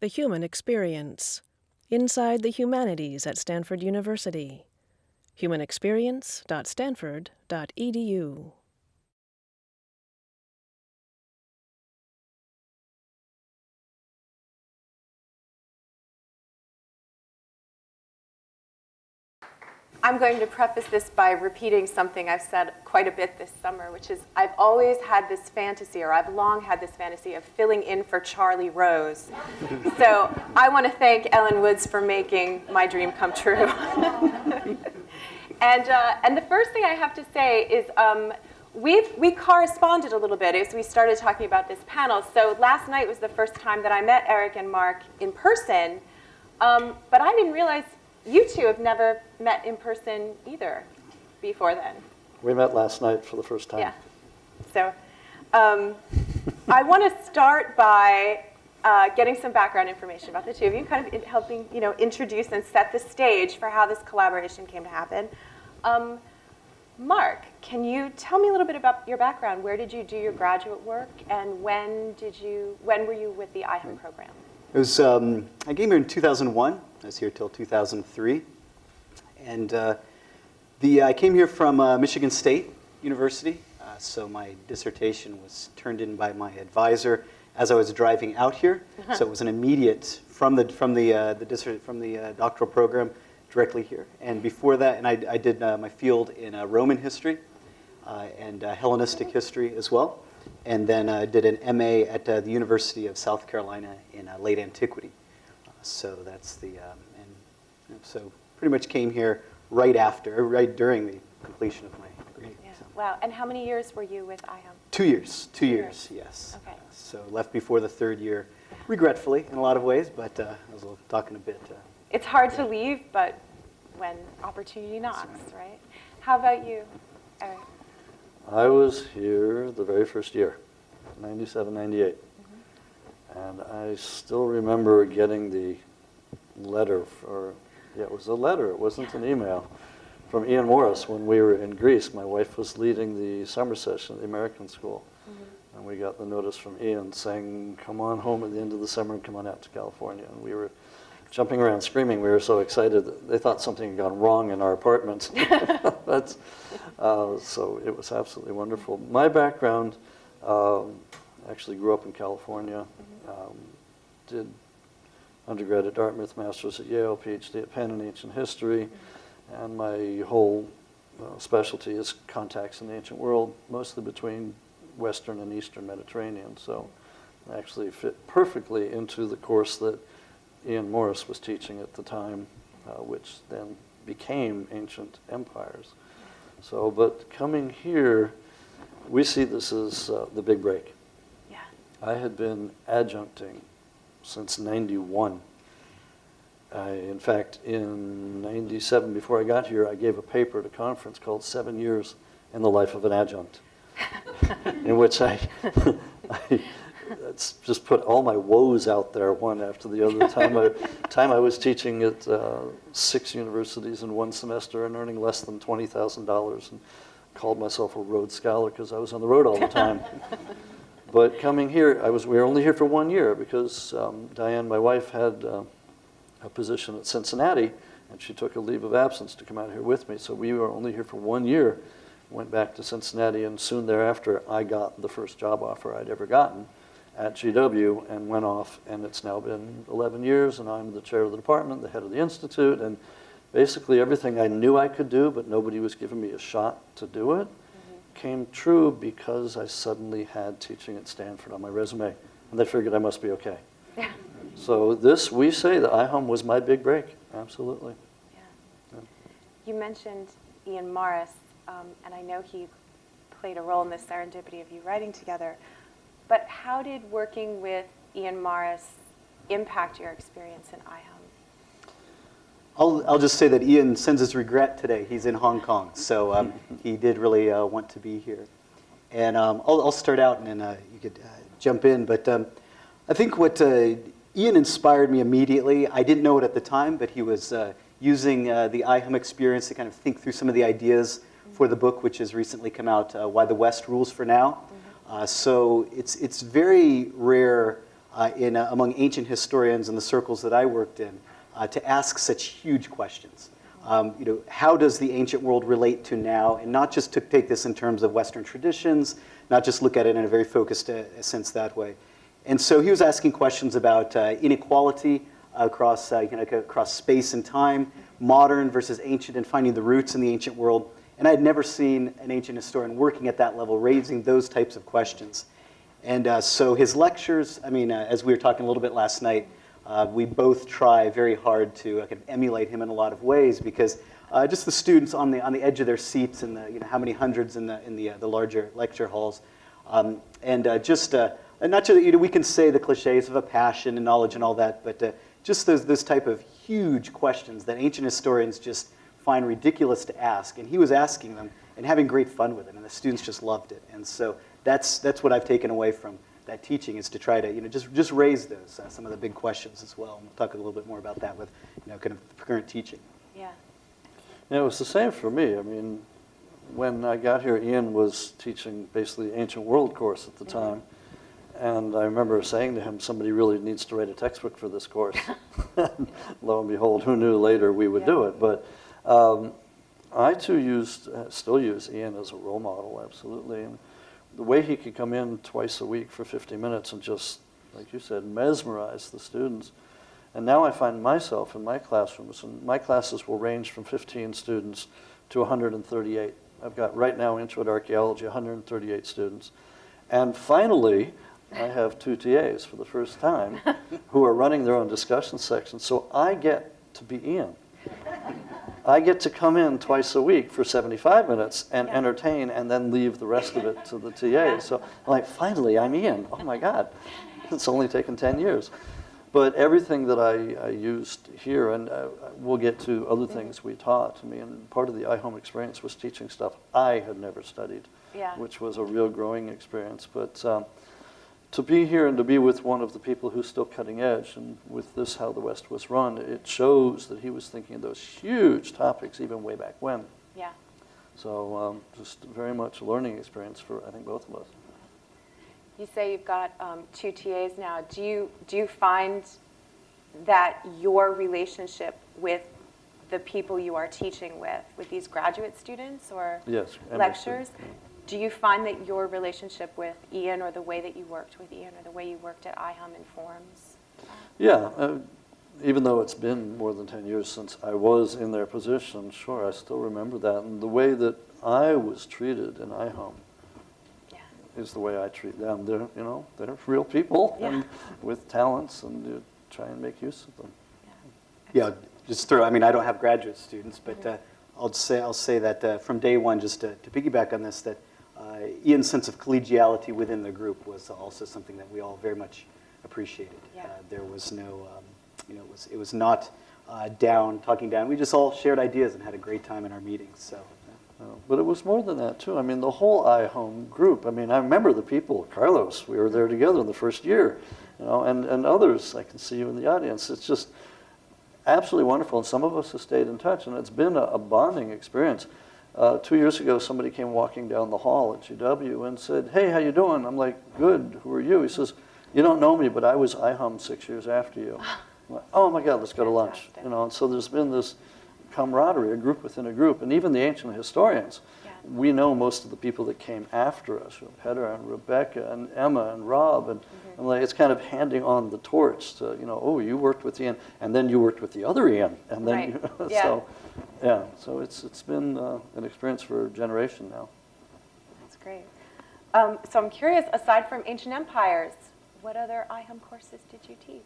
The Human Experience Inside the Humanities at Stanford University. humanexperience.stanford.edu. I'm going to preface this by repeating something I've said quite a bit this summer, which is I've always had this fantasy, or I've long had this fantasy of filling in for Charlie Rose. so I want to thank Ellen Woods for making my dream come true. and, uh, and the first thing I have to say is um, we've, we corresponded a little bit as we started talking about this panel. So last night was the first time that I met Eric and Mark in person, um, but I didn't realize you two have never met in person either before then. We met last night for the first time. Yeah. So um, I want to start by uh, getting some background information about the two of you, kind of helping you know introduce and set the stage for how this collaboration came to happen. Um, Mark, can you tell me a little bit about your background? Where did you do your graduate work, and when did you when were you with the IHUM program? It was, um, I came here in 2001. I was here till 2003. And uh, the, I came here from uh, Michigan State University. Uh, so my dissertation was turned in by my advisor as I was driving out here. so it was an immediate, from the, from the, uh, the, from the uh, doctoral program, directly here. And before that, and I, I did uh, my field in Roman history and Hellenistic history as well and then uh, did an MA at uh, the University of South Carolina in uh, late antiquity. Uh, so that's the, um, and so pretty much came here right after, right during the completion of my degree. Yeah. So. Wow, and how many years were you with IHUM? Two years, two, two years, years, yes. Okay. so left before the third year, regretfully in a lot of ways, but uh, I was talking a bit. Uh, it's hard to leave, but when opportunity knocks, right. right? How about you, Eric? I was here the very first year, 97, 98. And I still remember getting the letter, or yeah, it was a letter, it wasn't an email, from Ian Morris when we were in Greece. My wife was leading the summer session at the American School. Mm-hmm. And we got the notice from Ian saying, come on home at the end of the summer and come on out to California. And we were jumping around screaming. We were so excited. They thought something had gone wrong in our apartment. That's, uh, so it was absolutely wonderful. My background, um, actually grew up in California, um, did undergrad at Dartmouth, master's at Yale, PhD at Penn in ancient history, and my whole uh, specialty is contacts in the ancient world, mostly between Western and Eastern Mediterranean. So I actually fit perfectly into the course that Ian Morris was teaching at the time, uh, which then became ancient empires. So, but coming here, we see this as uh, the big break. I had been adjuncting since 91. I, in fact, in 97, before I got here, I gave a paper at a conference called Seven Years in the Life of an Adjunct, in which I, I just put all my woes out there one after the other. time I, time I was teaching at uh, six universities in one semester and earning less than $20,000 and called myself a Rhodes Scholar because I was on the road all the time. But coming here, I was, we were only here for one year because um, Diane, my wife, had uh, a position at Cincinnati and she took a leave of absence to come out here with me. So we were only here for one year went back to Cincinnati, and soon thereafter, I got the first job offer I'd ever gotten at GW and went off, and it's now been 11 years, and I'm the chair of the department, the head of the institute, and basically everything I knew I could do, but nobody was giving me a shot to do it. Came true because I suddenly had teaching at Stanford on my resume, and they figured I must be okay. Yeah. So this, we say that IHUM was my big break, absolutely. Yeah. yeah. You mentioned Ian Morris, um, and I know he played a role in the serendipity of you writing together. But how did working with Ian Morris impact your experience in IHUM? I'll, I'll just say that Ian sends his regret today. He's in Hong Kong, so um, he did really uh, want to be here. And um, I'll, I'll, start out and then uh, you could uh, jump in. But um, I think what uh, Ian inspired me immediately, I didn't know it at the time, but he was uh, using uh, the IHUM experience to kind of think through some of the ideas for the book, which has recently come out, Why the West Rules for Now. Uh, so it's, it's very rare uh, in, uh, among ancient historians in the circles that I worked in uh, to ask such huge questions. Um, you know, how does the ancient world relate to now? And not just to take this in terms of Western traditions, not just look at it in a very focused uh, sense that way. And so he was asking questions about uh, inequality across, uh, you know, across space and time, modern versus ancient, and finding the roots in the ancient world. And I had never seen an ancient historian working at that level, raising those types of questions. And uh, so his lectures, I mean, uh, as we were talking a little bit last night, uh, we both try very hard to uh, kind of emulate him in a lot of ways because uh, just the students on the, on the edge of their seats and the, you know, how many hundreds in the, in the, uh, the larger lecture halls. Um, and just, and not just, you know, we can say the cliches of a passion and knowledge and all that, but just those, those type of huge questions that ancient historians just find ridiculous to ask. And he was asking them and having great fun with it, and the students just loved it. And so that's, that's what I've taken away from that teaching is to try to you know just just raise those uh, some of the big questions as well. And we'll talk a little bit more about that with you know kind of current teaching. Yeah. Yeah, it was the same for me. I mean, when I got here, Ian was teaching basically ancient world course at the Mm-hmm. time. And I remember saying to him, somebody really needs to write a textbook for this course. Lo and behold, who knew later we would do it. But um, I too used, uh, still use Ian as a role model, absolutely. And the way he could come in twice a week for 50 minutes and just, like you said, mesmerize the students. And now I find myself in my classrooms, and my classes will range from 15 students to 138. I've got right now Intro to Archaeology, 138 students. And finally, I have two TAs for the first time who are running their own discussion sections. So I get to be Ian. I get to come in twice a week for 75 minutes and Yeah. entertain and then leave the rest of it to the TA. So I'm like, finally, I'm in. Oh my God. It's only taken 10 years. But everything that I, I used here, and uh, we'll get to other Mm-hmm. things we taught. I mean, part of the IHUM experience was teaching stuff I had never studied, Yeah. which was a real growing experience. But um, to be here and to be with one of the people who's still cutting edge, and with this How the West Was Run, it shows that he was thinking of those huge topics even way back when. Yeah. So um, just very much a learning experience for, I think, both of us. You say you've got um, two TAs now. Do you do you find that your relationship with the people you are teaching with, with these graduate students or Yes, lectures. Do you find that your relationship with Ian or the way that you worked with Ian or the way you worked at IHUM informs? Yeah, uh, even though it's been more than 10 years since I was in their position, sure, I still remember that. And the way that I was treated in IHUM Yeah. is the way I treat them. They're, you know, they're real people Yeah. and with talents, and you try and make use of them. Yeah, just through, I mean, I don't have graduate students, but uh, I'll say I'll say that uh, from day one, just to, to piggyback on this, that uh, Ian's sense of collegiality within the group was also something that we all very much appreciated. Yeah. Uh, there was no, um, you know, it was it was not uh, down talking down. We just all shared ideas and had a great time in our meetings. So. Uh, But it was more than that, too. I mean, the whole IHUM group, I mean, I remember the people, Carlos, we were there together in the first year, you know, and, and others, I can see you in the audience. It's just absolutely wonderful, and some of us have stayed in touch, and it's been a, a bonding experience. Uh, two years ago, somebody came walking down the hall at GW and said, hey, how you doing? I'm like, good, who are you? He says, you don't know me, but I was IHUM six years after you. I'm like, oh my God, let's go to lunch. You know, and so there's been this camaraderie, a group within a group, and even the ancient historians. Yeah. We know most of the people that came after us, Peter and Rebecca and Emma and Rob, and, Mm-hmm. and like, it's kind of handing on the torch to, you know, oh, you worked with Ian, and then you worked with the other Ian, and then, Right. you, Yeah. so, yeah, so it's, it's been uh, an experience for a generation now. That's great. Um, so I'm curious, aside from ancient empires, what other IHUM courses did you teach?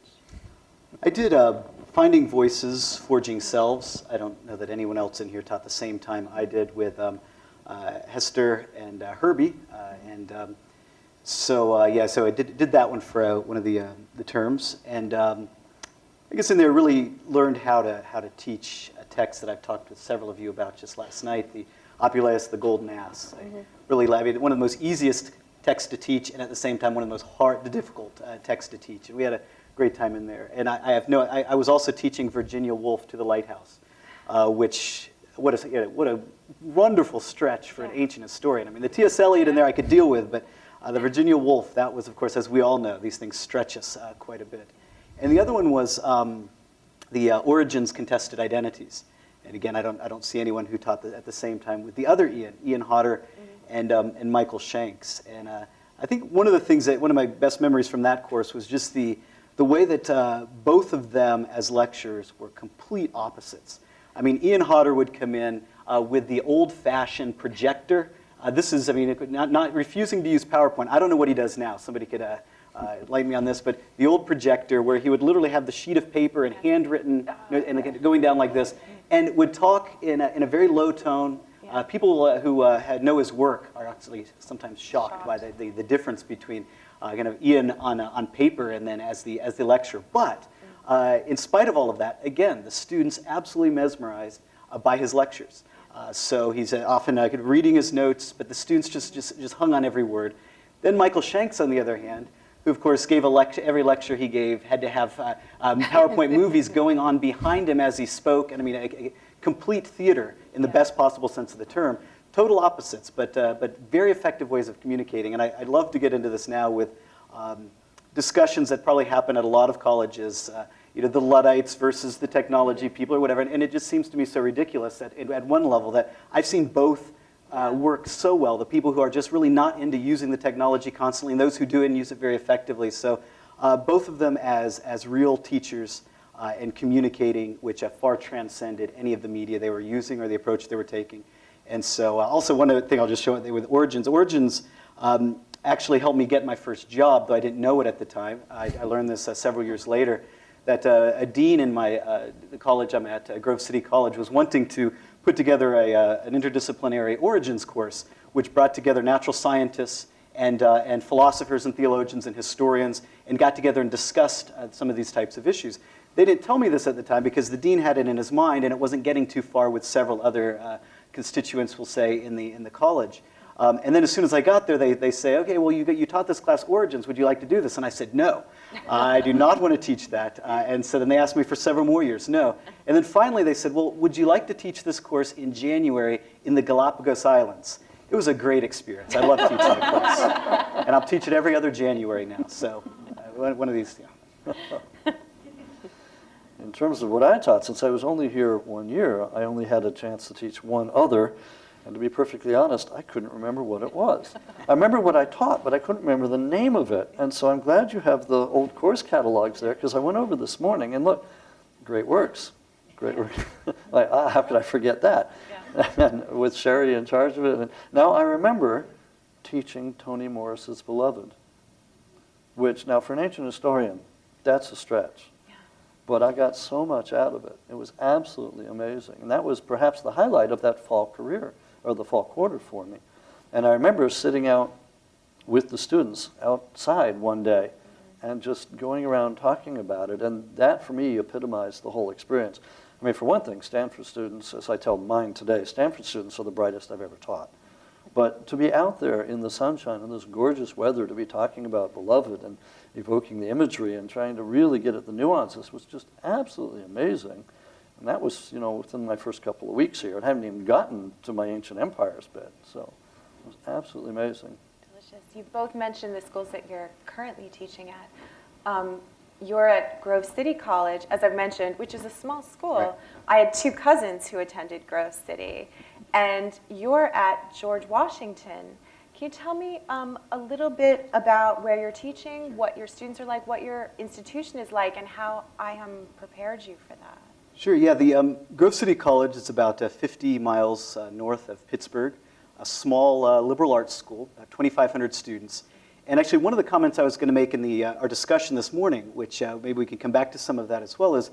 I did uh, Finding Voices, Forging Selves. I don't know that anyone else in here taught the same time I did with um, Hester and uh, Herbie. Uh, and um, so, uh, yeah, so I did, did that one for uh, one of the, uh, the terms. And um, I guess in there really learned how to, how to teach a text that I've talked with several of you about just last night, the Apuleius, the Golden Ass. I really, I mean, one of the most easiest texts to teach, and at the same time, one of the most hard, the difficult uh, texts to teach. And we had a great time in there. And I, I have no, I, I was also teaching Virginia Woolf to the Lighthouse, uh, which, what a, you know, what a wonderful stretch for an ancient historian. I mean, the T.S. Eliot in there I could deal with, but Uh, the Virginia Woolf, that was, of course, as we all know, these things stretch us uh, quite a bit. And the other one was um, the uh, Origins Contested Identities. And again, I don't, I don't see anyone who taught the, at the same time with the other Ian, Ian Hodder and, um, and Michael Shanks. And uh, I think one of the things that, one of my best memories from that course was just the, the way that uh, both of them as lecturers were complete opposites. I mean, Ian Hodder would come in uh, with the old-fashioned projector. Uh, this is, I mean, not, not refusing to use PowerPoint. I don't know what he does now. Somebody could uh, uh, light me on this, but the old projector where he would literally have the sheet of paper and handwritten, you know, and going down like this, and would talk in a, in a very low tone. Uh, people uh, who uh, had know his work are actually sometimes shocked, by the, the, the difference between uh, kind of Ian on, uh, on paper and then as the, as the lecturer. But uh, in spite of all of that, again, the students absolutely mesmerized uh, by his lectures. Uh, so he's uh, often uh, reading his notes, but the students just, just, just hung on every word. Then Michael Shanks, on the other hand, who of course gave a lecture, every lecture he gave had to have uh, um, PowerPoint movies going on behind him as he spoke, and I mean, a, a complete theater in the best possible sense of the term. Total opposites, but, uh, but very effective ways of communicating. And I, would love to get into this now with um, discussions that probably happen at a lot of colleges, uh, you know, the Luddites versus the technology people or whatever. And, and it just seems to me so ridiculous that at one level that I've seen both uh, work so well, the people who are just really not into using the technology constantly and those who do and use it very effectively. So uh, both of them as, as real teachers uh, and communicating, which have far transcended any of the media they were using or the approach they were taking. And so uh, also one other thing I'll just show it with Origins. Origins um, actually helped me get my first job, though I didn't know it at the time. I, I learned this uh, several years later, that uh, a dean in my uh, college I'm at, uh, Grove City College, was wanting to put together a, uh, an interdisciplinary origins course, which brought together natural scientists and, uh, and philosophers and theologians and historians and got together and discussed some of these types of issues. They didn't tell me this at the time because the dean had it in his mind and it wasn't getting too far with several other constituents, we'll say, in the, in the college. Um, and then as soon as I got there, they, they say, okay, well, you, you taught this class Origins. Would you like to do this? And I said, no, I do not want to teach that. Uh, and so then they asked me for several more years, no. And then finally they said, well, would you like to teach this course in January in the Galapagos Islands? It was a great experience. I love teaching the course. And I'll teach it every other January now. So uh, one of these, yeah. In terms of what I taught, since I was only here one year, I only had a chance to teach one other. And to be perfectly honest, I couldn't remember what it was. I remember what I taught, but I couldn't remember the name of it. And so I'm glad you have the old course catalogs there, because I went over this morning and look, great works. Great work. like, ah, how could I forget that? Yeah. and with Sherry in charge of it. And now I remember teaching Toni Morrison's Beloved, which now for an ancient historian, that's a stretch. But I got so much out of it. It was absolutely amazing. And that was perhaps the highlight of that fall career or the fall quarter for me. And I remember sitting out with the students outside one day and just going around talking about it. And that, for me, epitomized the whole experience. I mean, for one thing, Stanford students, as I tell mine today, Stanford students are the brightest I've ever taught. But to be out there in the sunshine in this gorgeous weather, to be talking about beloved and evoking the imagery and trying to really get at the nuances was just absolutely amazing. And that was, you know, within my first couple of weeks here. I haven't even gotten to my ancient empires bit. So it was absolutely amazing. Delicious. You both mentioned the schools that you're currently teaching at. Um, you're at Grove City College, as I've mentioned, which is a small school. Right. I had two cousins who attended Grove City. And you're at George Washington. Can you tell me um, a little bit about where you're teaching, what your students are like, what your institution is like, and how IHUM prepared you for that? Sure, yeah. The um, Grove City College is about uh, 50 miles uh, north of Pittsburgh, a small uh, liberal arts school, about 2,500 students. And actually, one of the comments I was going to make in the, uh, our discussion this morning, which uh, maybe we can come back to some of that as well, is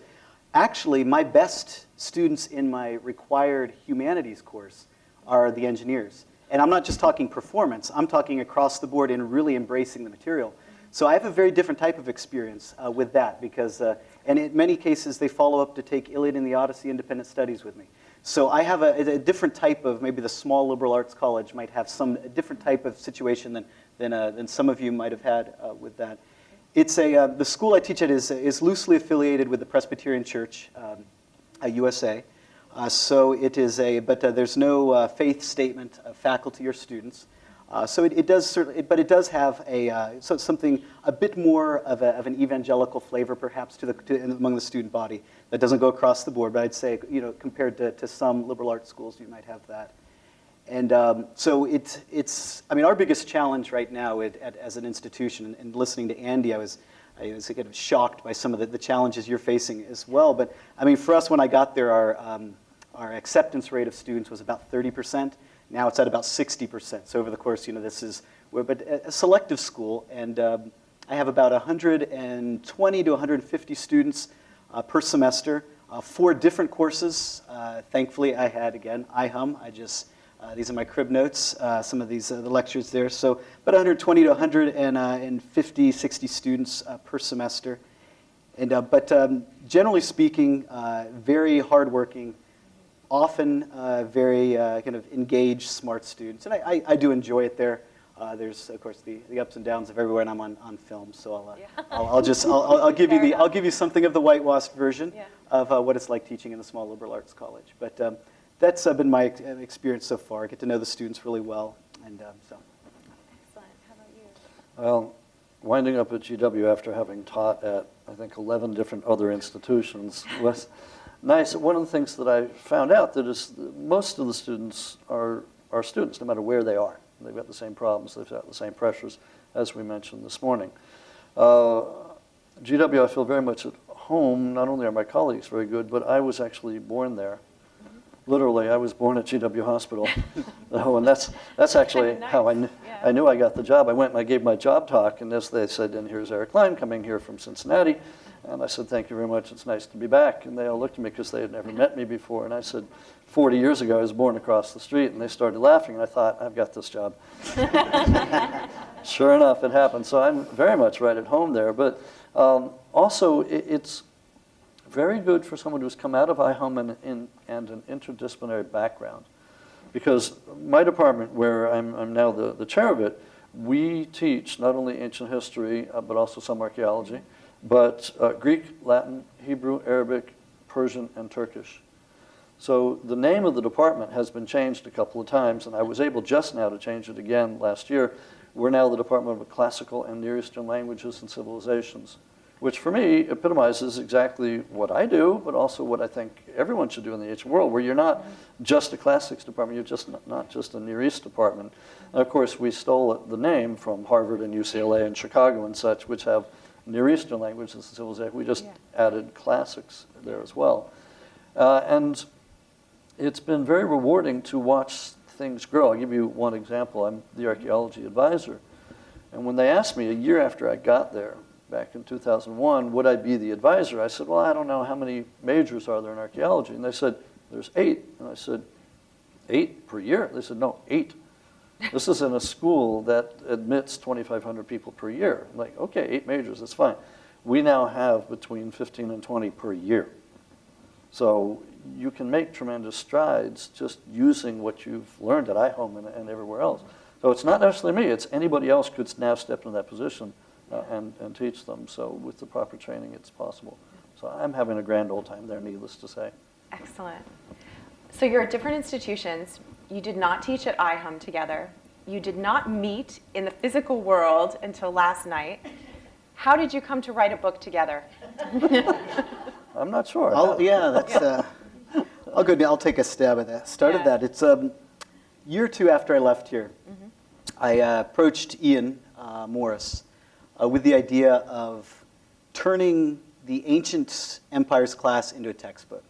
actually my best students in my required humanities course are the engineers. And I'm not just talking performance, I'm talking across the board in really embracing the material. So I have a very different type of experience uh, with that because, uh, and in many cases, they follow up to take Iliad and the Odyssey independent studies with me. So I have a, a different type of, maybe the small liberal arts college might have some different type of situation than, than, uh, than some of you might have had uh, with that. It's a, uh, the school I teach at is, is loosely affiliated with the Presbyterian Church, um, USA. Uh, so it is a, but there's no faith statement of faculty or students. Uh, so it, it does certainly, but it does have a uh, so something a bit more of, a, of an evangelical flavor, perhaps, to the to, among the student body that doesn't go across the board. But I'd say, you know, compared to, to some liberal arts schools, you might have that. And um, so it's, it's, I mean, our biggest challenge right now at, at, as an institution, and, listening to Andy, I was, I was kind of shocked by some of the, the challenges you're facing as well. But I mean, for us, when I got there, our, um, our acceptance rate of students was about 30%. Now it's at about 60%. So over the course, you know, this is, but a selective school, and um, I have about 120 to 150 students uh, per semester, uh, four different courses. Uh, thankfully, I had, again, IHUM. I just, uh, these are my crib notes, uh, some of these, uh, the lectures there. So about 120 to 150, 60 students per semester. And, but um, generally speaking, very hardworking, often uh, very uh, kind of engaged, smart students. And I, I, I do enjoy it there. Uh, there's, of course, the, the ups and downs of everywhere, and I'm on, on film, so I'll, uh, Yeah. I'll, I'll just, I'll, I'll, I'll give you Fair the, I'll give you something of the whitewashed version Yeah. of uh, what it's like teaching in a small liberal arts college. But um, that's uh, been my experience so far. I get to know the students really well, and um, so. Excellent. How about you? Well, winding up at GW after having taught at, I think, 11 different other institutions was nice. One of the things that I found out that is most of the students are, are students, no matter where they are. They've got the same problems, they've got the same pressures, as we mentioned this morning. Uh, GW, I feel very much at home. Not only are my colleagues very good, but I was actually born there. Literally, I was born at GW Hospital. oh, and that's, that's actually Nice. how I, kn- Yeah. I knew I got the job. I went and I gave my job talk, and as they said, and here's Eric Cline coming here from Cincinnati. And I said, thank you very much, it's nice to be back. And they all looked at me because they had never met me before. And I said, 40 years ago, I was born across the street. And they started laughing, and I thought, I've got this job. sure enough, it happened. So I'm very much right at home there. But um, also, it, it's very good for someone who's come out of IHUM and, in, and an interdisciplinary background. Because my department, where I'm, I'm now the, the chair of it, we teach not only ancient history, uh, but also some archaeology, but uh, Greek, Latin, Hebrew, Arabic, Persian, and Turkish. So the name of the department has been changed a couple of times, and I was able just now to change it again last year. We're now the Department of Classical and Near Eastern Languages and Civilizations, which for me epitomizes exactly what I do, but also what I think everyone should do in the ancient world, where you're not just a classics department, you're just not, not just a Near East department. And of course, we stole the name from Harvard and UCLA and Chicago and such, which have Near Eastern languages and civilizations. We just Yeah. added classics there as well. Uh, and it's been very rewarding to watch things grow. I'll give you one example. I'm the archaeology advisor. And when they asked me a year after I got there, back in 2001, would I be the advisor? I said, well, I don't know how many majors are there in archaeology. And they said, there's eight. And I said, eight per year? They said, no, eight. This is in a school that admits 2,500 people per year. Like, okay, eight majors, that's fine. We now have between 15 and 20 per year. So you can make tremendous strides just using what you've learned at IHUM and, and everywhere else. So it's not necessarily me, it's anybody else could now step into that position uh, and, and teach them. So with the proper training, it's possible. So I'm having a grand old time there, needless to say. Excellent. So you're at different institutions. You did not teach at IHUM together. You did not meet in the physical world until last night. How did you come to write a book together? I'm not sure. I'll, yeah, that's. Uh, I'll go. I'll take a stab at that. Started Yeah. that. It's um, year or two after I left here. I uh, approached Ian uh, Morris uh, with the idea of turning the ancient empires class into a textbook.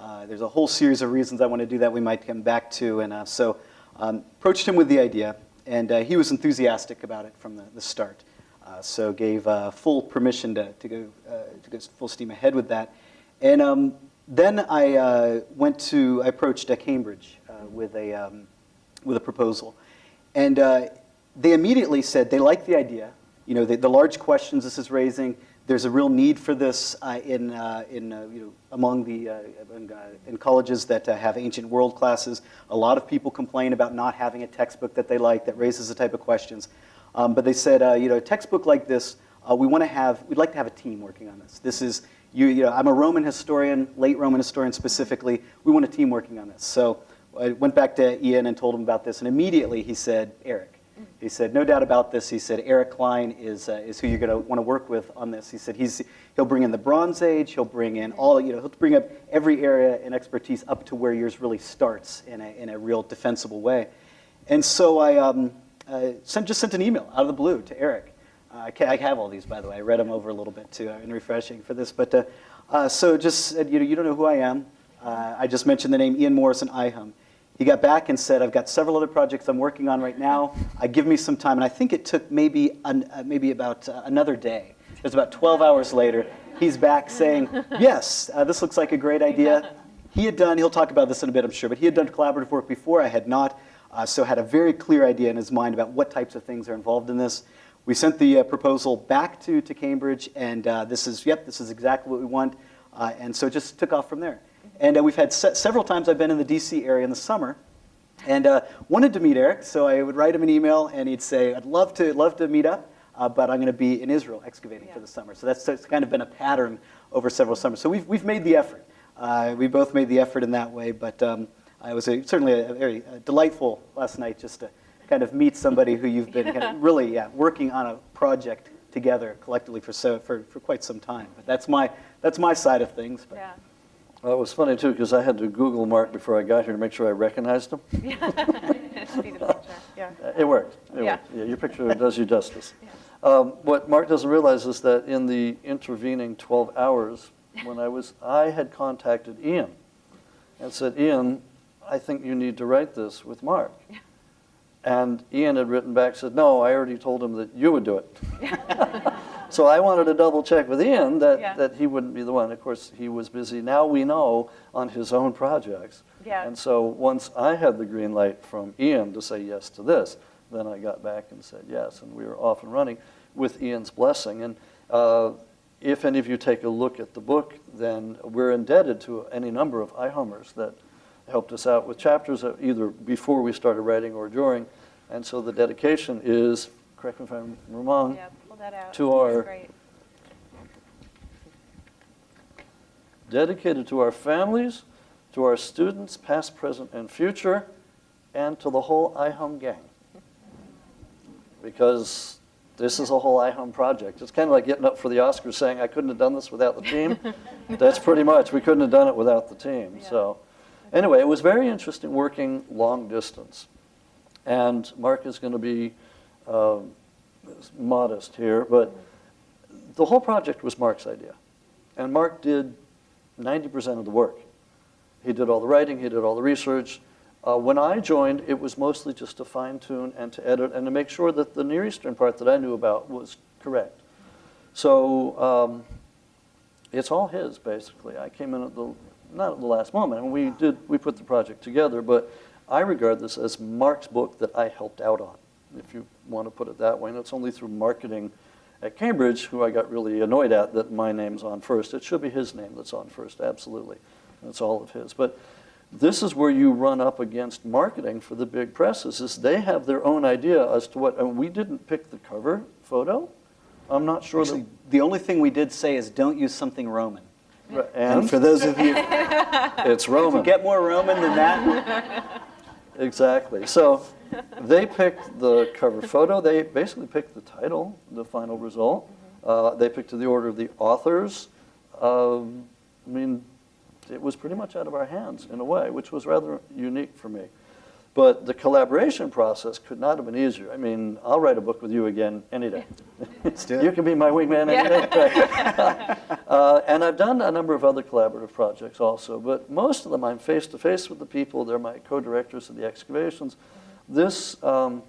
Uh, there's a whole series of reasons I want to do that. We might come back to, and uh, so um, approached him with the idea, and uh, he was enthusiastic about it from the, the start. Uh, so gave full permission to, to go to go full steam ahead with that. And um, then I went to I approached Cambridge with a um, with a proposal, and they immediately said they like the idea. You know, the, the large questions this is raising. There's a real need for this uh, in uh, in uh, you know among the uh, in colleges that have ancient world classes. A lot of people complain about not having a textbook that they like that raises the type of questions. Um, but they said, you know, a textbook like this, we want to have, we'd like to have a team working on this. This is, you, you know, I'm a Roman historian, late Roman historian specifically. We want a team working on this. So I went back to Ian and told him about this, and immediately he said, Eric. He said, no doubt about this. He said, Eric Cline is, uh, is who you're going to want to work with on this. He said, he's, he'll bring in the Bronze Age, he'll bring in all, you know, he'll bring up every area and expertise up to where yours really starts in a, in a real defensible way. And so I um, uh, sent, just sent an email out of the blue to Eric. Uh, I, have all these, by the way. I read them over a little bit too, uh, in refreshing for this. But uh, uh, so just said, you know, you don't know who I am. I just mentioned the name Ian Morrison IHUM. He got back and said, I've got several other projects I'm working on right now. Uh, give me some time. And I think it took maybe, an, uh, maybe about uh, another day. It was about 12 hours later. He's back saying, yes, uh, this looks like a great idea. He had done, he'll talk about this in a bit, I'm sure, but he had done collaborative work before. I had not. Uh, so had a very clear idea in his mind about what types of things are involved in this. We sent the uh, proposal back to, to Cambridge, and uh, this is, yep, this is exactly what we want. And so it just took off from there. And uh, we've had se- several times I've been in the DC area in the summer, and uh, wanted to meet Eric, so I would write him an email, and he'd say, "I'd love to love to meet up, uh, but I'm going to be in Israel excavating for the summer." So that's, that's kind of been a pattern over several summers. So we've we've made the effort. Uh, we both made the effort in that way, but um, it was a, certainly a, very uh, delightful last night just to kind of meet somebody who you've been kind of really yeah, working on a project together collectively for so for, for quite some time. But that's my that's my side of things. But Yeah. Well, it was funny too, because I had to Google Mark before I got here to make sure I recognized him. See the picture, yeah. It worked. It Yeah. worked. Yeah, your picture does you justice. Um, what Mark doesn't realize is that in the intervening 12 hours, when I was, I had contacted Ian and said, Ian, I think you need to write this with Mark. Yeah. And Ian had written back, said, no, I already told him that you would do it. So I wanted to double check with Ian that, Yeah. that he wouldn't be the one. Of course, he was busy. Now we know on his own projects. Yeah. And so once I had the green light from Ian to say yes to this, then I got back and said yes, and we were off and running with Ian's blessing. And uh, if any of you take a look at the book, then we're indebted to any number of IHUMers that helped us out with chapters uh, either before we started writing or during. And so the dedication is, correct me if I'm wrong, pull that out. To our- dedicated to our families, to our students, past, present, and future, and to the whole IHUM gang. Because this is a whole IHUM project. It's kind of like getting up for the Oscars saying, I couldn't have done this without the team. That's pretty much, we couldn't have done it without the team. Yeah. So, anyway, it was very interesting working long distance. And Mark is going to be um, modest here, but the whole project was Mark's idea. And Mark did 90% of the work. He did all the writing, he did all the research. Uh, when I joined, it was mostly just to fine tune and to edit and to make sure that the Near Eastern part that I knew about was correct. So um, it's all his, basically. I came in at the, not at the last moment, and we did, we put the project together, but I regard this as Mark's book that I helped out on, if you want to put it that way. And it's only through marketing at Cambridge, who I got really annoyed at that my name's on first. It should be his name that's on first, absolutely. That's all of his. But this is where you run up against marketing for the big presses, is they have their own idea as to what, and we didn't pick the cover photo. I'm not sure Actually, the only thing we did say is don't use something Roman. that, And and for those of you it's Roman. get more Roman than that, Exactly. So they picked the cover photo. They basically picked the title, the final result. Uh, they picked the order of the authors. Um, I mean, it was pretty much out of our hands in a way, which was rather unique for me. But the collaboration process could not have been easier. I mean, I'll write a book with you again any day. Let's do it. You can be my wingman any day. Uh, and I've done a number of other collaborative projects also, but most of them I'm face to face with the people. They're my co-directors of the excavations. This, um,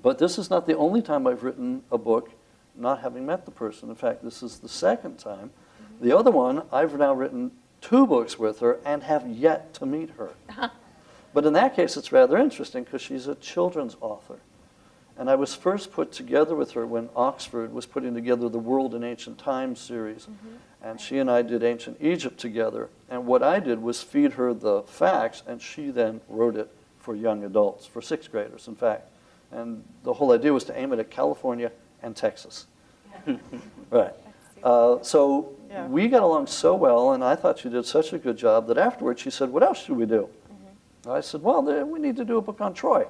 but this is not the only time I've written a book not having met the person. In fact, this is the second time. The other one, I've now written two books with her and have yet to meet her. But in that case, it's rather interesting because she's a children's author. And I was first put together with her when Oxford was putting together the World in Ancient Times series. And she and I did Ancient Egypt together. And what I did was feed her the facts, and she then wrote it for young adults, for sixth graders, in fact. And the whole idea was to aim it at California and Texas. right. Uh, so Yeah. we got along so well, and I thought she did such a good job that afterwards she said, What else should we do? I said, Well, we need to do a book on Troy.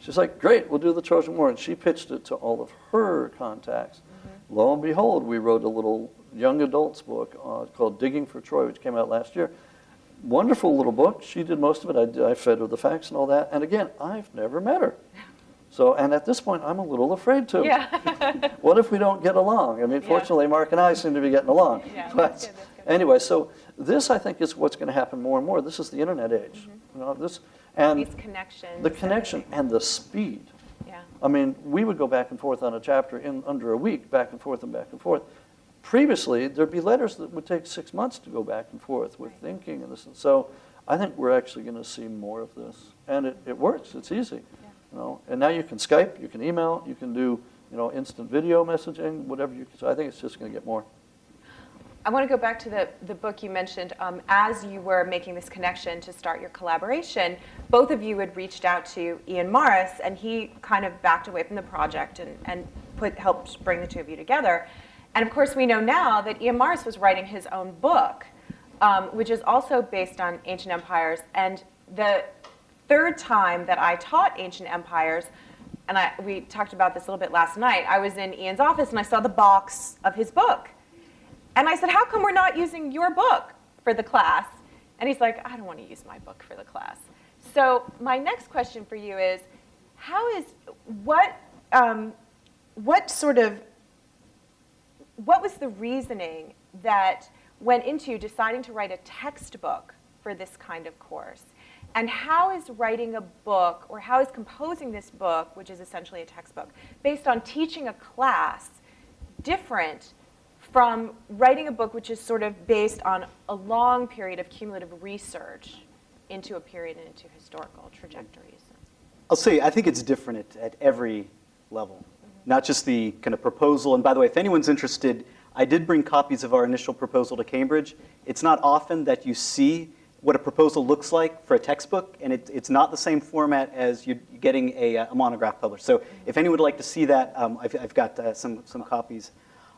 She's like, great, we'll do the Trojan War. And she pitched it to all of her contacts. Lo and behold, we wrote a little young adults book uh, called Digging for Troy, which came out last year. Wonderful little book. She did most of it. I, I fed her the facts and all that. And again, I've never met her. So, and at this point, I'm a little afraid to. Yeah. What if we don't get along? I mean, Yeah. fortunately, Mark and I seem to be getting along. Yeah, that's But good, that's good. anyway, so this I think is what's going to happen more and more. This is the internet age. Mm -hmm. You know, this and These connections. the connection and the speed. Yeah. I mean, we would go back and forth on a chapter in under a week, back and forth and back and forth. Previously, there'd be letters that would take six months to go back and forth with thinking and this. And so I think we're actually going to see more of this. And it, it works. It's easy. You know, and now you can Skype, you can email, you can do, you know, instant video messaging, whatever you can. So I think it's just going to get more. I want to go back to the, the book you mentioned. Um, as you were making this connection to start your collaboration, both of you had reached out to Ian Morris, and he kind of backed away from the project and, and put, helped bring the two of you together. And of course, we know now that Ian Morris was writing his own book, um, which is also based on ancient empires. And the third time that I taught ancient empires, and I, we talked about this a little bit last night, I was in Ian's office and I saw the box of his book. And I said, How come we're not using your book for the class? And he's like, I don't want to use my book for the class. So, my next question for you is How is, what, um, what sort of, what was the reasoning that went into deciding to write a textbook for this kind of course? And how is writing a book, or how is composing this book, which is essentially a textbook, based on teaching a class, different from writing a book which is sort of based on a long period of cumulative research into a period and into historical trajectories. I'll say, I think it's different at, at every level, not just the kind of proposal. And by the way, if anyone's interested, I did bring copies of our initial proposal to Cambridge. It's not often that you see what a proposal looks like for a textbook, and it, it's not the same format as you're getting a, uh, a monograph published. So if anyone would like to see that, um, I've, I've got uh, some, some copies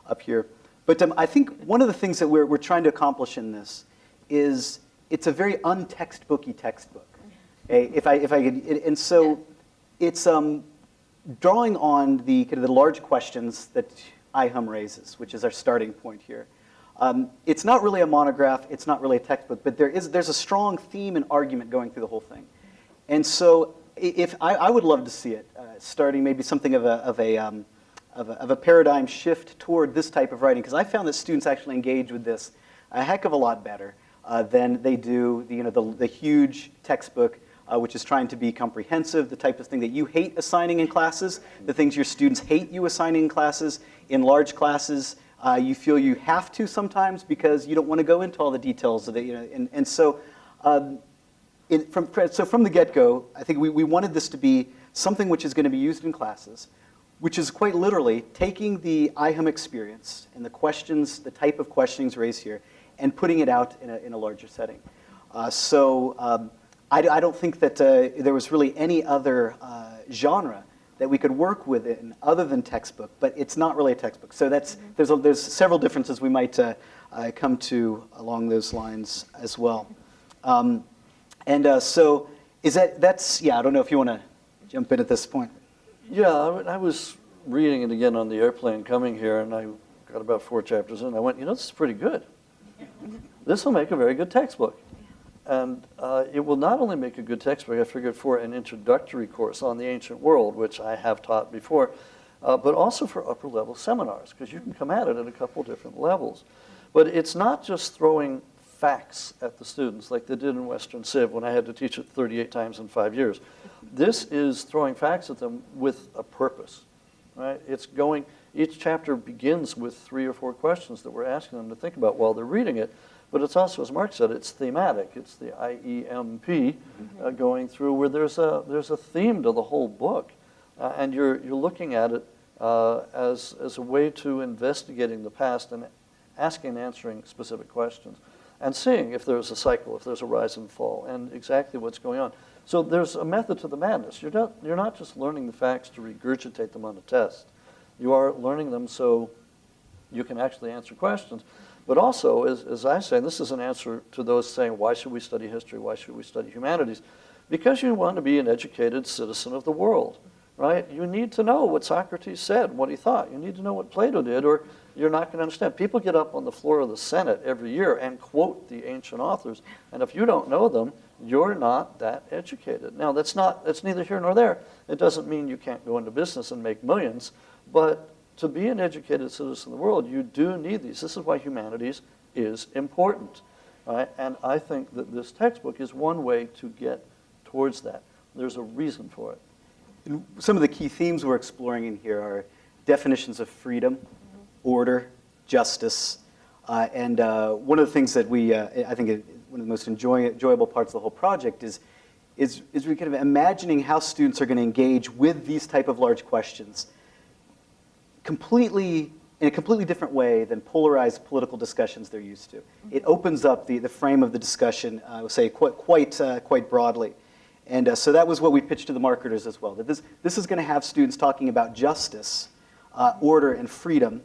up here. But um, I think one of the things that we're, we're trying to accomplish in this is it's a very untextbooky textbook. Okay? If I, if I could, and so it's um, drawing on the, kind of the large questions that IHUM raises, which is our starting point here. Um, it's not really a monograph, it's not really a textbook, but there is, there's a strong theme and argument going through the whole thing. And so if, I, I would love to see it, uh, starting maybe something of a, of a, um, of a, of a paradigm shift toward this type of writing, because I found that students actually engage with this a heck of a lot better uh, than they do the, you know, the, the huge textbook, uh, which is trying to be comprehensive, the type of thing that you hate assigning in classes, the things your students hate you assigning in classes. In large classes, uh, you feel you have to sometimes because you don't want to go into all the details of it. You know, and, and so, um, in, from, so from the get-go, I think we, we wanted this to be something which is going to be used in classes, which is quite literally taking the IHUM experience and the questions, the type of questionings raised here, and putting it out in a, in a larger setting. Uh, so um, I, I don't think that uh, there was really any other uh, genre that we could work with in other than textbook, but it's not really a textbook. So that's, there's, a, there's several differences we might uh, uh, come to along those lines as well. Um, and uh, so is that, that's, yeah, I don't know if you want to jump in at this point. Yeah, I was reading it again on the airplane coming here, and I got about four chapters in. I went, you know, this is pretty good. This will make a very good textbook. And uh, it will not only make a good textbook, I figured, for an introductory course on the ancient world, which I have taught before, uh, but also for upper level seminars, because you can come at it at a couple different levels. But it's not just throwing facts at the students like they did in Western Civ when I had to teach it 38 times in five years. This is throwing facts at them with a purpose, right? It's going, each chapter begins with three or four questions that we're asking them to think about while they're reading it. But it's also, as Mark said, it's thematic. It's the IEMP uh, going through where there's a, there's a theme to the whole book. Uh, and you're, you're looking at it uh, as, as a way to investigating the past and asking and answering specific questions and seeing if there's a cycle, if there's a rise and fall, and exactly what's going on. So there's a method to the madness. You're not, you're not just learning the facts to regurgitate them on a test. You are learning them so you can actually answer questions. But also, as, as I say, this is an answer to those saying, why should we study history? Why should we study humanities? because you want to be an educated citizen of the world, right? You need to know what Socrates said, what he thought. You need to know what Plato did, or you're not going to understand. People get up on the floor of the Senate every year and quote the ancient authors, and if you don't know them, you're not that educated. Now, that's not that's neither here nor there. It doesn't mean you can't go into business and make millions, but to be an educated citizen of the world, you do need these. This is why humanities is important, right? And I think that this textbook is one way to get towards that. There's a reason for it. And some of the key themes we're exploring in here are definitions of freedom, order, justice, uh, and uh, one of the things that we, uh, I think, it, one of the most enjoy, enjoyable parts of the whole project is, is, is we kind of imagining how students are going to engage with these type of large questions completely in a completely different way than polarized political discussions they're used to. It opens up the, the frame of the discussion, I would say, quite, quite, uh, quite broadly. And uh, so that was what we pitched to the marketers as well, that this, this is going to have students talking about justice, uh, order, and freedom,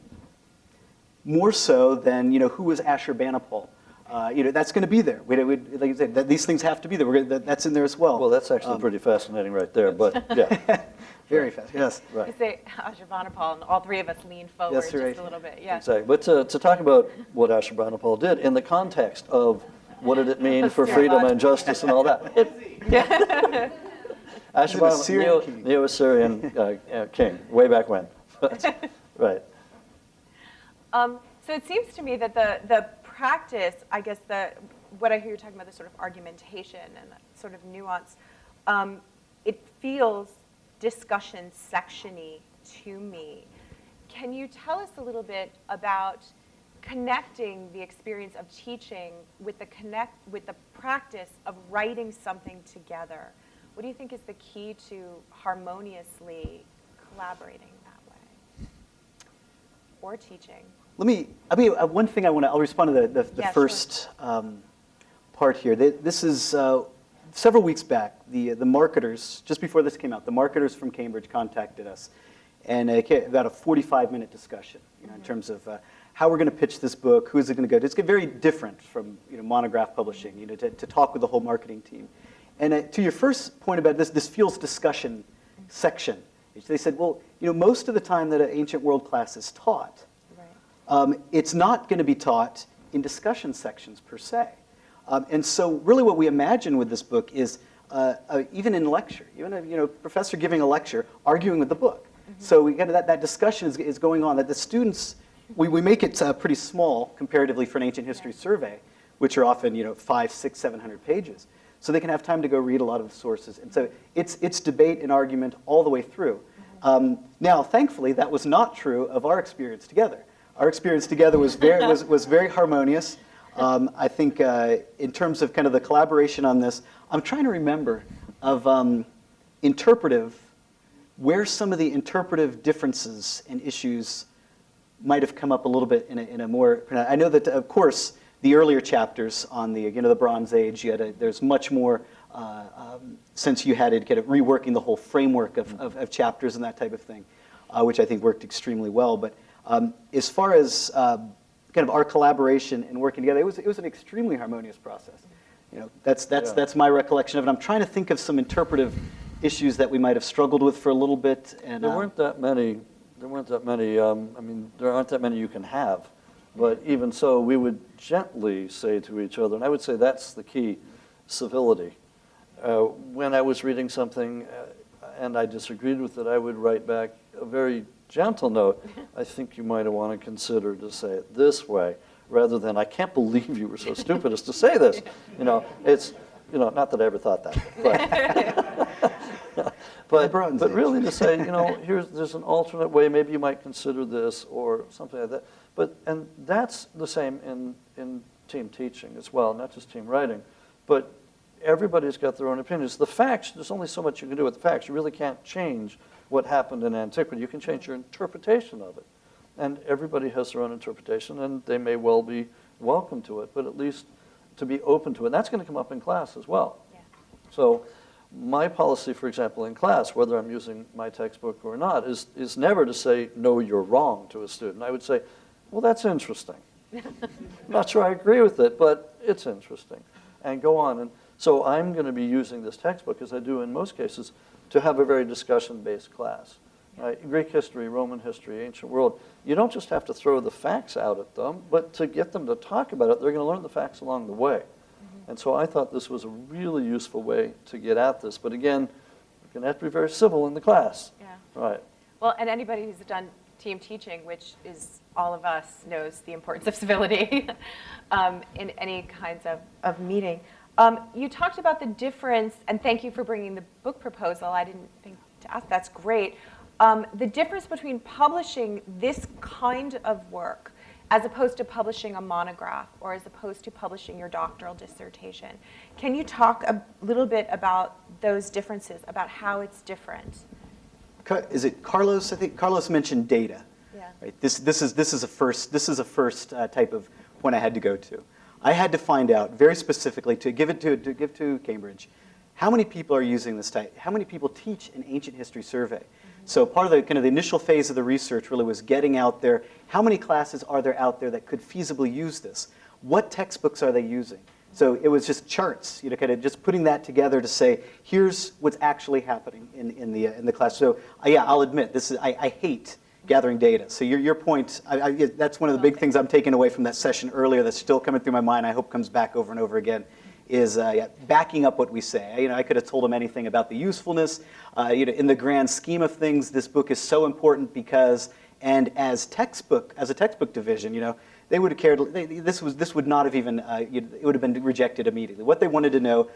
more so than, you know, who was Ashurbanipal? Uh, you know, that's going to be there. We, we, like you said, that these things have to be there. We're gonna, that, that's in there as well. Well, that's actually Um, pretty fascinating right there, but yeah, Very fast, yes. I right. say Ashurbanipal, and all three of us lean forward Yes, just right. a little bit. Yeah. Exactly. But to, to talk about what Ashurbanipal did in the context of what did it mean for freedom and justice and all that. It, Ashurbanipal, Assyrian Neo, king. Neo-Assyrian uh, uh, king, way back when. Right. Um, so it seems to me that the, the practice, I guess the, what I hear you talking about, the sort of argumentation and that sort of nuance, um, it feels discussion sectiony to me. Can you tell us a little bit about connecting the experience of teaching with the connect with the practice of writing something together? What do you think is the key to harmoniously collaborating that way? Or teaching? Let me, I mean, uh, one thing I want to, I'll respond to the, the, the Yeah, sure. first um, part here. This is, uh, several weeks back, the, the marketers, just before this came out, the marketers from Cambridge contacted us. And ca- about a 45-minute discussion, you know, in terms of uh, how we're going to pitch this book, who is it going to go to. It's very different from, you know, monograph publishing, you know, to, to talk with the whole marketing team. And uh, to your first point about this, this feels discussion section. They said, well, you know, most of the time that an ancient world class is taught, Right. um, it's not going to be taught in discussion sections per se. Um, and so really what we imagine with this book is uh, uh, even in lecture, even a you know, professor giving a lecture, arguing with the book. So we get that, that discussion is, is going on, that the students, we, we make it uh, pretty small comparatively for an ancient history survey, which are often you know, five, six, seven hundred pages. So they can have time to go read a lot of the sources. And so it's, it's debate and argument all the way through. Um, now, thankfully, that was not true of our experience together. Our experience together was very, was, was very harmonious. Um, I think uh, in terms of kind of the collaboration on this, I'm trying to remember of um, interpretive, where some of the interpretive differences and issues might have come up a little bit in a, in a more, I know that, of course, the earlier chapters on the, you know, the Bronze Age, you a, there's much more, uh, um, since you had to get it reworking the whole framework of, of, of chapters and that type of thing, uh, which I think worked extremely well. But um, as far as uh, kind of our collaboration and working together, it was, it was an extremely harmonious process. You know, that's, that's, Yeah. that's my recollection of it. I'm trying to think of some interpretive issues that we might have struggled with for a little bit. And, There uh, weren't that many, there weren't that many, um, I mean, there aren't that many you can have. But even so, we would gently say to each other, and I would say that's the key, civility. Uh, When I was reading something uh, and I disagreed with it, I would write back a very gentle note. I think you might want to consider to say it this way, rather than, I can't believe you were so stupid as to say this. You know, it's, you know, not that I ever thought that, but. But, but Age. really to say, you know, here's, there's an alternate way, maybe you might consider this or something like that. But, and that's the same in, in team teaching as well, not just team writing. But everybody's got their own opinions. The facts, there's only so much you can do with the facts. You really can't change what happened in antiquity. You can change your interpretation of it. And everybody has their own interpretation, and they may well be welcome to it, but at least to be open to it. And that's going to come up in class as well. Yeah. So my policy, for example, in class, whether I'm using my textbook or not, is, is never to say, no, you're wrong to a student. I would say, well, that's interesting. Not sure I agree with it, but it's interesting. And go on. And So I'm going to be using this textbook, as I do in most cases, to have a very discussion-based class. Right? Greek history, Roman history, ancient world. You don't just have to throw the facts out at them, but to get them to talk about it, they're going to learn the facts along the way. And so I thought this was a really useful way to get at this. But again, you're going to have to be very civil in the class. Yeah. Right. Well, and anybody who's done team teaching, which is all of us, knows the importance of civility um, in any kinds of, of meeting. Um, you talked about the difference, and thank you for bringing the book proposal. I didn't think to ask. That's great. Um, the difference between publishing this kind of work as opposed to publishing a monograph or as opposed to publishing your doctoral dissertation. Can you talk a little bit about those differences, about how it's different? Is it Carlos? I think Carlos mentioned data. Yeah. Right. This, this, is, this is a first, this is a first uh, type of point I had to go to. I had to find out very specifically to give it to, to give to Cambridge, how many people are using this type? How many people teach an ancient history survey? So part of the kind of the initial phase of the research really was getting out there. How many classes are there out there that could feasibly use this? What textbooks are they using? So it was just charts, you know, kind of just putting that together to say, here's what's actually happening in, in, the, uh, in the class. So uh, yeah, I'll admit, this is, I, I hate gathering data. So your, your point, I, I, that's one of the big things I'm taking away from that session earlier that's still coming through my mind, I hope comes back over and over again, is uh, yeah, backing up what we say. You know, I could have told them anything about the usefulness. Uh, you know, in the grand scheme of things, this book is so important because, and as textbook, as a textbook division, you know, they would have cared, they, this, was, this would not have even, uh, it would have been rejected immediately. What they wanted to know,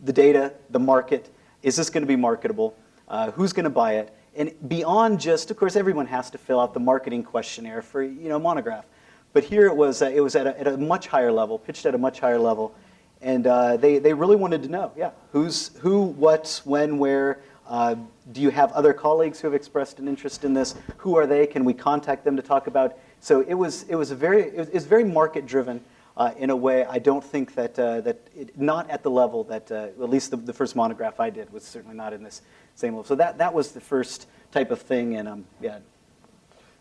the data, the market, is this going to be marketable? Uh, who's going to buy it? And beyond just, of course, everyone has to fill out the marketing questionnaire for you know monograph, but here it was uh, it was at a, at a much higher level, pitched at a much higher level, and uh, they they really wanted to know, yeah, who's who, what, when, where. Uh, do you have other colleagues who have expressed an interest in this? Who are they? Can we contact them to talk about? So it was it was a very it was, it was very market driven. Uh, in a way, I don't think that uh, that it, not at the level that uh, at least the, the first monograph I did was certainly not in this same level. So that that was the first type of thing, and um, yeah,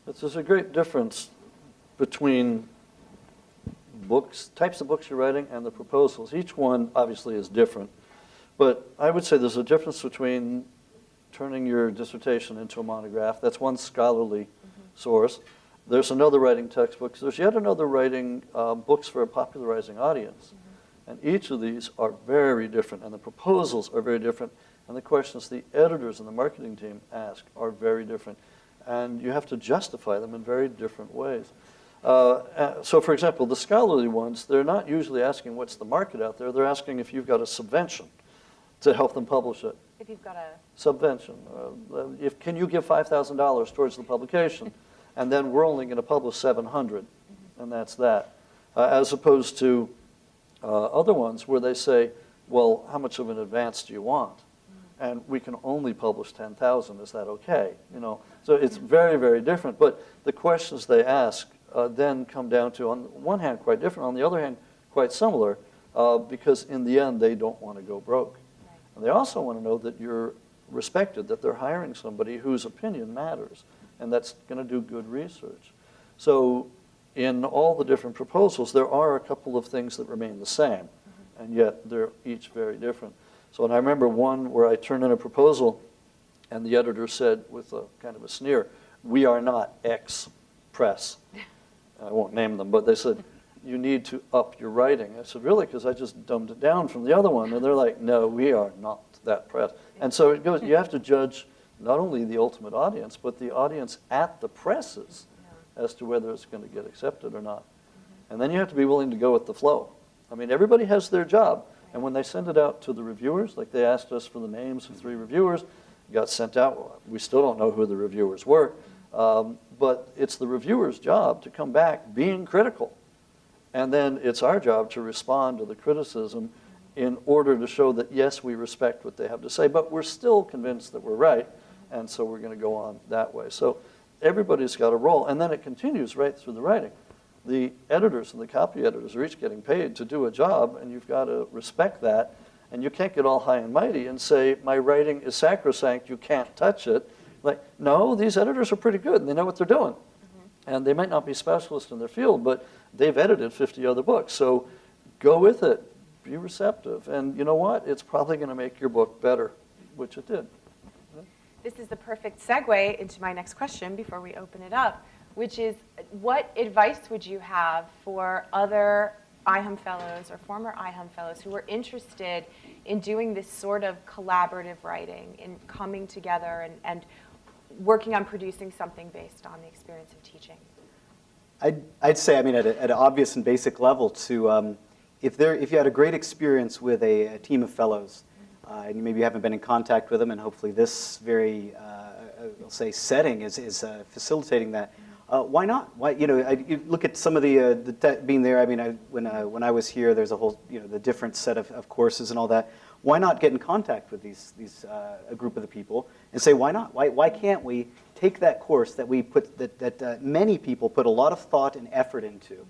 There's a great difference between books, types of books you're writing, and the proposals. Each one obviously is different, but I would say there's a difference between turning your dissertation into a monograph. That's one scholarly source. There's another writing textbooks. There's yet another writing uh, books for a popularizing audience. And each of these are very different, and the proposals are very different, and the questions the editors and the marketing team ask are very different. And you have to justify them in very different ways. Uh, uh, so, for example, the scholarly ones, they're not usually asking what's the market out there. They're asking if you've got a subvention to help them publish it. If you've got a Subvention. Uh, if, can you give $5,000 towards the publication? And then we're only going to publish 700, and that's that. Uh, as opposed to uh, other ones where they say, well, how much of an advance do you want? And we can only publish 10,000, is that okay? You know, so it's very, very different. But the questions they ask uh, then come down to, on one hand, quite different, on the other hand, quite similar, uh, because in the end, they don't want to go broke. And they also want to know that you're respected, that they're hiring somebody whose opinion matters, and that's going to do good research. So in all the different proposals, there are a couple of things that remain the same, mm-hmm. and yet they're each very different. So and I remember one where I turned in a proposal, and the editor said with a kind of a sneer, we are not X press. I won't name them, but they said, you need to up your writing. I said, really? Because I just dumbed it down from the other one. And they're like, no, we are not that press. And so it goes, you have to judge not only the ultimate audience, but the audience at the presses as to whether it's going to get accepted or not. And then you have to be willing to go with the flow. I mean, everybody has their job. And when they send it out to the reviewers, like they asked us for the names of three reviewers, got sent out. We still don't know who the reviewers were. Um, but it's the reviewer's job to come back being critical. And then it's our job to respond to the criticism in order to show that, yes, we respect what they have to say, but we're still convinced that we're right, and so we're going to go on that way. So everybody's got a role, and then it continues right through the writing. The editors and the copy editors are each getting paid to do a job, and you've got to respect that. And you can't get all high and mighty and say, my writing is sacrosanct, you can't touch it. Like, no, these editors are pretty good, and they know what they're doing. Mm-hmm. And they might not be specialists in their field, but they've edited 50 other books. So go with it. be receptive. And you know what? It's probably going to make your book better, which it did. This is the perfect segue into my next question before we open it up, which is what advice would you have for other IHUM fellows or former IHUM fellows who are interested in doing this sort of collaborative writing, in coming together and, and working on producing something based on the experience of teaching? I'd, I'd say, I mean, at, a, at an obvious and basic level, to um, if there, if you had a great experience with a, a team of fellows, uh, and maybe you haven't been in contact with them, and hopefully this very, uh, I'll say, setting is, is uh, facilitating that. Uh, why not? Why, you know, I, you look at some of the, uh, the being there. I mean, I, when, uh, when I was here, there's a whole, you know, the different set of, of courses and all that. Why not get in contact with these, these uh, a group of the people and say, why not? Why, why can't we take that course that we put, that, that uh, many people put a lot of thought and effort into,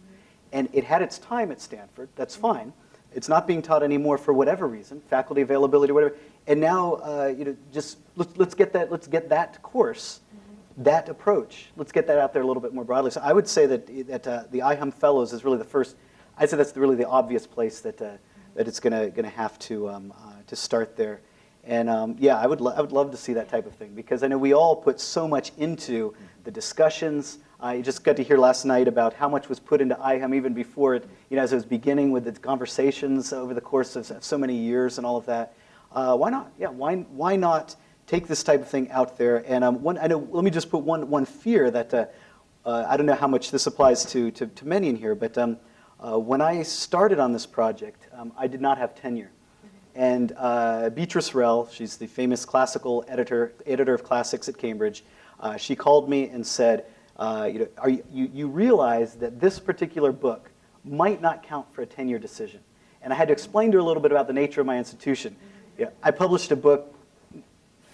and it had its time at Stanford. That's fine. It's not being taught anymore for whatever reason, faculty availability, whatever. And now, uh, you know, just let's, let's get that let's get that course, that approach. Let's get that out there a little bit more broadly. So I would say that that uh, the IHUM Fellows is really the first. I'd say that's really the obvious place that uh, that it's gonna gonna have to um, uh, to start there. And um, yeah, I would I would love to see that type of thing because I know we all put so much into the discussions. I just got to hear last night about how much was put into IHUM even before it, you know, as it was beginning with the conversations over the course of so many years and all of that. Uh, why not? Yeah, why, why not take this type of thing out there? And um, one, I know, let me just put one, one fear that, uh, uh, I don't know how much this applies to, to, to many in here, but um, uh, when I started on this project, um, I did not have tenure. And uh, Beatrice Rehl, she's the famous classical editor, editor of classics at Cambridge, uh, she called me and said, uh, you, know, are you, you, you realize that this particular book might not count for a tenure decision. And I had to explain to her a little bit about the nature of my institution. Yeah, I published a book,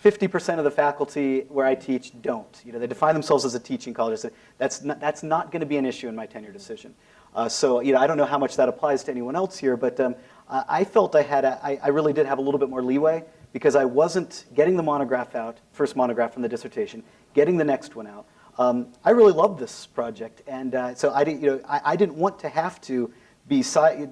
50% of the faculty where I teach don't. You know, they define themselves as a teaching college. That's not, that's not going to be an issue in my tenure decision. Uh, so, you know, I don't know how much that applies to anyone else here, but um, I felt I had, a, I, I really did have a little bit more leeway because I wasn't getting the monograph out, first monograph from the dissertation, getting the next one out. Um, I really loved this project, and uh, so I didn't, you know, I, I, didn't want to have to be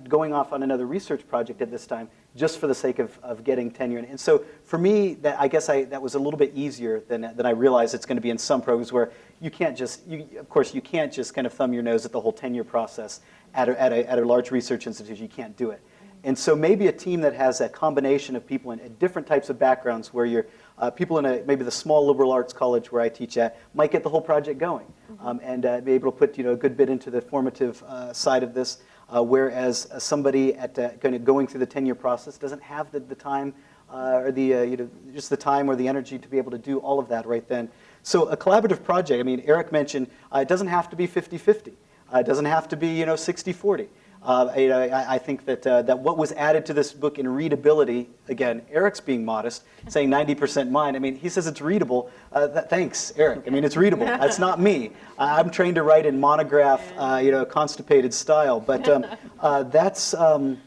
going off on another research project at this time just for the sake of, of getting tenure. And so for me, that I guess I, that was a little bit easier than, than I realized it's going to be in some programs where you can't just, you, of course, you can't just kind of thumb your nose at the whole tenure process at a, at a, at a large research institution. You can't do it. And so maybe a team that has a combination of people in different types of backgrounds where you're uh, people in a, maybe the small liberal arts college where I teach at might get the whole project going Mm-hmm. um, and uh, be able to put you know, a good bit into the formative uh, side of this, uh, whereas uh, somebody at uh, kind of going through the tenure process doesn't have the, the time or the, you know, just the time or the energy to be able to do all of that right then. So a collaborative project, I mean, Eric mentioned, it doesn't have to be 50-50. it doesn't have to be you know, 60-40. Uh, I, I, think that, uh, that what was added to this book in readability, again, Eric's being modest, saying 90% mine. I mean, he says it's readable. Uh, that, thanks, Eric. I mean, it's readable. That's not me. I'm trained to write in monograph, uh, you know, constipated style. But um, uh, that's, um,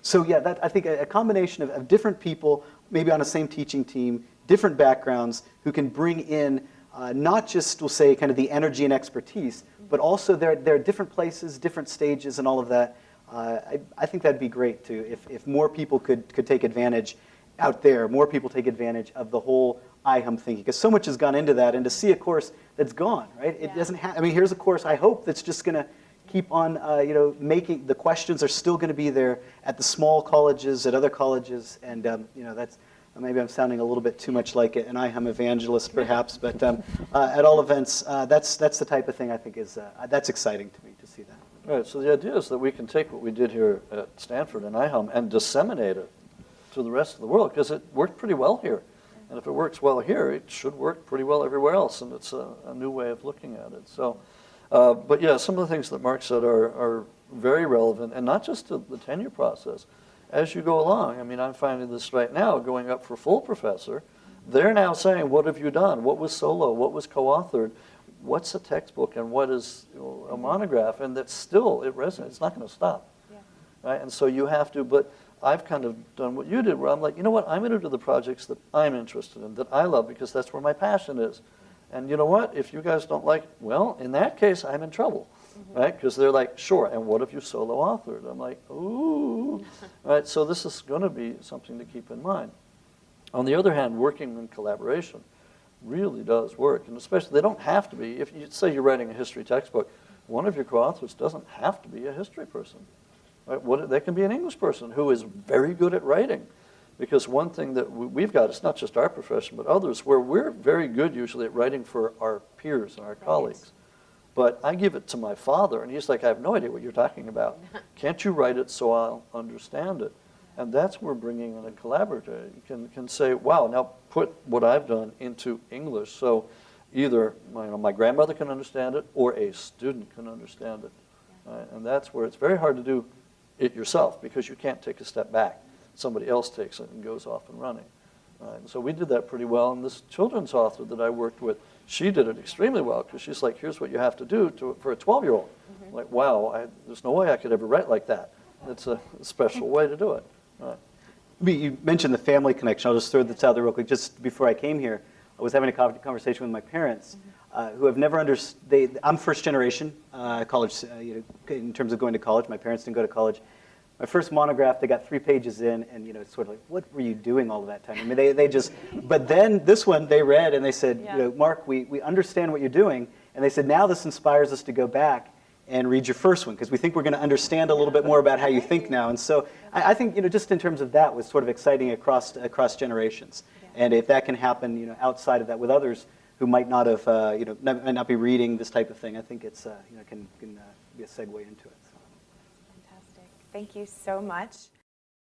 so yeah, that, I think a, a combination of, of, different people, maybe on the same teaching team, different backgrounds, who can bring in uh, not just, we'll say, kind of the energy and expertise, but also there, there are different places, different stages, and all of that. Uh, I, I, think that'd be great too, if, if more people could, could take advantage out there, more people take advantage of the whole IHUM thinking, because so much has gone into that, and to see a course that's gone, right? It yeah. doesn't have, I mean, here's a course I hope that's just going to keep on, uh, you know, making, the questions are still going to be there at the small colleges, at other colleges, and, um, you know, that's, maybe I'm sounding a little bit too much like it, an IHUM evangelist, perhaps, but um, uh, at all events, uh, that's, that's the type of thing I think is, uh, that's exciting to me to see that. Right, so the idea is that we can take what we did here at Stanford and IHUM and disseminate it to the rest of the world because it worked pretty well here. And if it works well here, it should work pretty well everywhere else, and it's a, a new way of looking at it. So, uh, but yeah, some of the things that Mark said are, are very relevant, and not just to the tenure process. As you go along, I mean, I'm finding this right now, going up for full professor, they're now saying, what have you done? What was solo? What was co-authored? what's a textbook and what is a monograph, and that's still, it resonates. It's not going to stop. Yeah. Right? And so you have to, but I've kind of done what you did, where I'm like, you know what, I'm going to do the projects that I'm interested in, that I love, because that's where my passion is. And you know what, if you guys don't like, well, in that case, I'm in trouble. Mm -hmm. Right? Because they're like, sure, and what if you solo authored? I'm like, ooh, right? so this is going to be something to keep in mind. On the other hand, working in collaboration really does work, and especially, they don't have to be. If you say you're writing a history textbook, one of your co-authors doesn't have to be a history person. Right? What, they can be an English person who is very good at writing. Because one thing that we- we've got, it's not just our profession, but others, where we're very good usually at writing for our peers and our colleagues. But I give it to my father, and he's like, I have no idea what you're talking about. Can't you write it so I'll understand it? And that's where bringing in a collaborator you can, can say, wow, now put what I've done into English. So either my, you know, my grandmother can understand it or a student can understand it. Right? Uh, and that's where it's very hard to do it yourself because you can't take a step back. Somebody else takes it and goes off and running. Right? And so we did that pretty well. And this children's author that I worked with, she did it extremely well because she's like, here's what you have to do to, for a 12 year old. Like, wow, I, there's no way I could ever write like that. It's a special way to do it. Right. You mentioned the family connection. I'll just throw this out there real quick. Just before I came here, I was having a conversation with my parents, uh, who have never understood. I'm first generation uh, college, uh, you know, in terms of going to college. My parents didn't go to college. My first monograph, they got three pages in, and you know, it's sort of like, what were you doing all of that time? I mean, they, they just. But then this one, they read and they said, Yeah. you know, Mark, we, we understand what you're doing, and they said now this inspires us to go back and read your first one because we think we're going to understand a little bit more about how you think now. And so I, I think you know just in terms of that was sort of exciting across across generations. And if that can happen, you know, outside of that with others who might not have, uh, you know, not, might not be reading this type of thing, I think it's uh, you know can can uh, be a segue into it. Thank you so much.